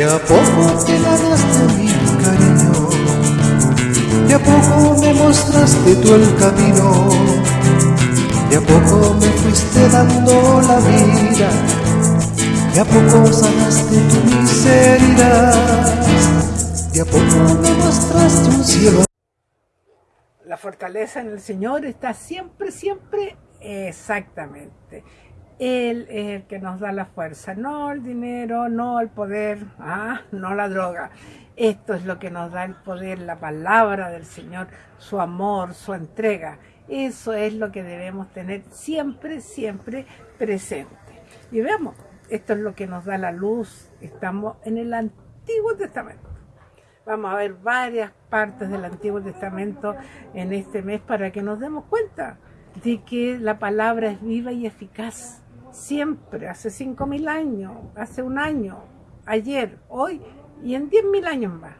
De a poco te ganaste mi cariño, de a poco me mostraste tú el camino, de a poco me fuiste dando la vida, de a poco sanaste tu miseria, de a poco me mostraste un cielo. La fortaleza en el Señor está siempre, siempre exactamente él es el que nos da la fuerza, no el dinero, no el poder, ah, no la droga. Esto es lo que nos da el poder, la palabra del Señor, su amor, su entrega. Eso es lo que debemos tener siempre, siempre presente. Y veamos, esto es lo que nos da la luz. Estamos en el Antiguo Testamento. Vamos a ver varias partes del Antiguo Testamento en este mes para que nos demos cuenta de que la palabra es viva y eficaz siempre, hace cinco mil años, hace un año, ayer, hoy y en diez mil años más.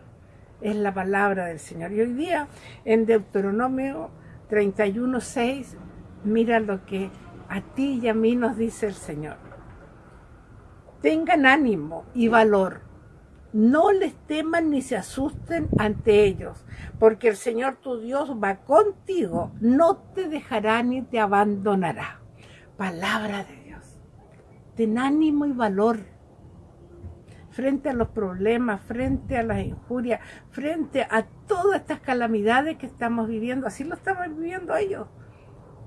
Es la palabra del Señor. Y hoy día, en Deuteronomio 31.6, mira lo que a ti y a mí nos dice el Señor. Tengan ánimo y valor. No les teman ni se asusten ante ellos, porque el Señor tu Dios va contigo, no te dejará ni te abandonará. Palabra de ten ánimo y valor frente a los problemas, frente a las injurias, frente a todas estas calamidades que estamos viviendo. Así lo estamos viviendo ellos.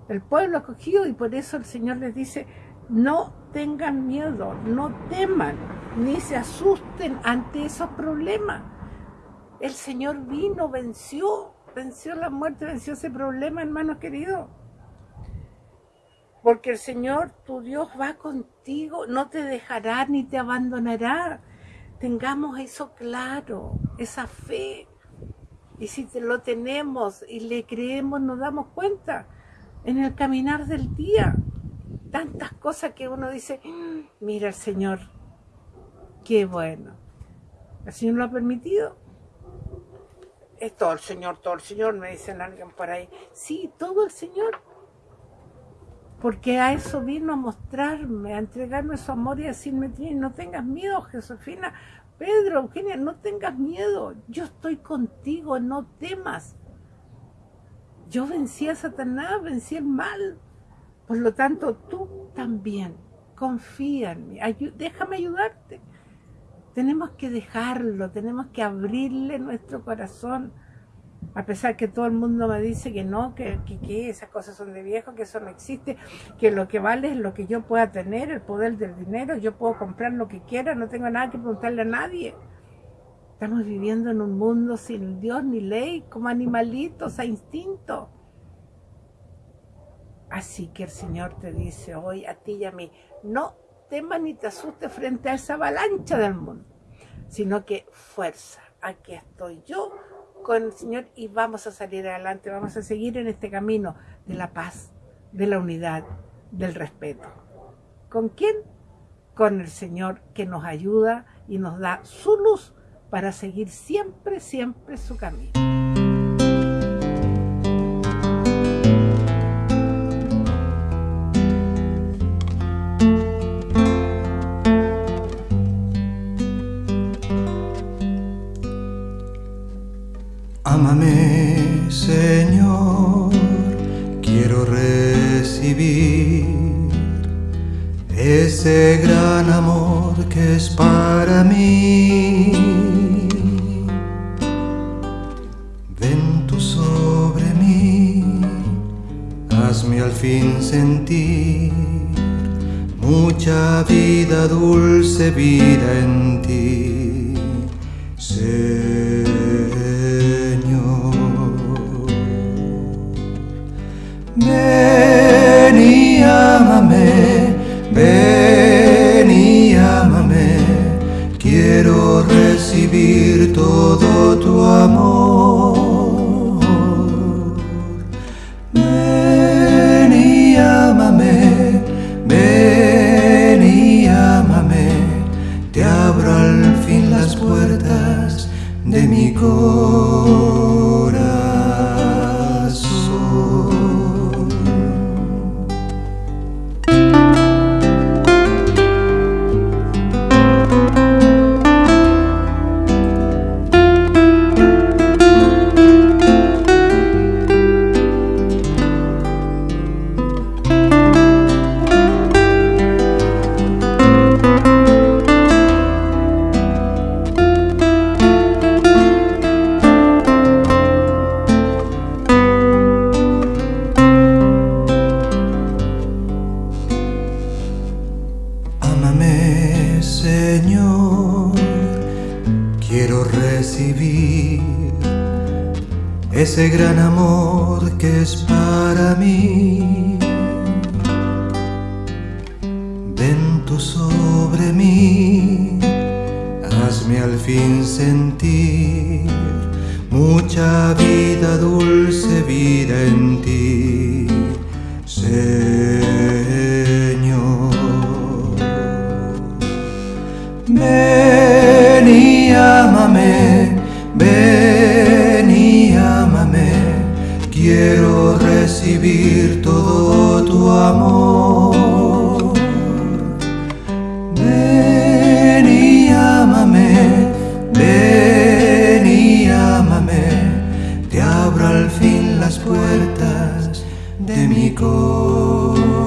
El pueblo acogido y por eso el Señor les dice, no tengan miedo, no teman, ni se asusten ante esos problemas. El Señor vino, venció, venció la muerte, venció ese problema, hermanos queridos porque el Señor, tu Dios, va contigo, no te dejará ni te abandonará. Tengamos eso claro, esa fe. Y si lo tenemos y le creemos, nos damos cuenta en el caminar del día. Tantas cosas que uno dice, mm, mira el Señor, qué bueno. El Señor lo ha permitido. Es todo el Señor, todo el Señor, me dicen alguien por ahí. Sí, todo el Señor porque a eso vino a mostrarme, a entregarme su amor y a decirme, no tengas miedo, Josefina, Pedro, Eugenia, no tengas miedo, yo estoy contigo, no temas. Yo vencí a Satanás, vencí el mal, por lo tanto tú también, confía en mí, déjame ayudarte. Tenemos que dejarlo, tenemos que abrirle nuestro corazón a pesar que todo el mundo me dice que no, que, esas cosas son de viejo, que eso no existe, que lo que vale es lo que yo pueda tener, el poder del dinero, yo puedo comprar lo que quiera, no tengo nada que preguntarle a nadie. Estamos viviendo en un mundo sin Dios ni ley, como animalitos a instinto. Así que el Señor te dice hoy a ti y a mí, no temas ni te asustes frente a esa avalancha del mundo, sino que fuerza, aquí estoy yo con el Señor y vamos a salir adelante, vamos a seguir en este camino de la paz, de la unidad, del respeto. ¿Con quién? Con el Señor que nos ayuda y nos da su luz para seguir siempre, siempre su camino. Señor, quiero recibir ese gran amor que es para mí. Ven tú sobre mí, hazme al fin sentir mucha vida, dulce vida en ti. Quiero recibir todo tu amor. Ven y ámame, ven y ámame, te abro al fin las puertas de mi corazón. ese gran amor que es para mí. Ven tú sobre mí, hazme al fin sentir mucha vida, dulce vida en ti. Señor. todo tu amor. Ven y ámame, ven y ámame, te abro al fin las puertas de mi corazón.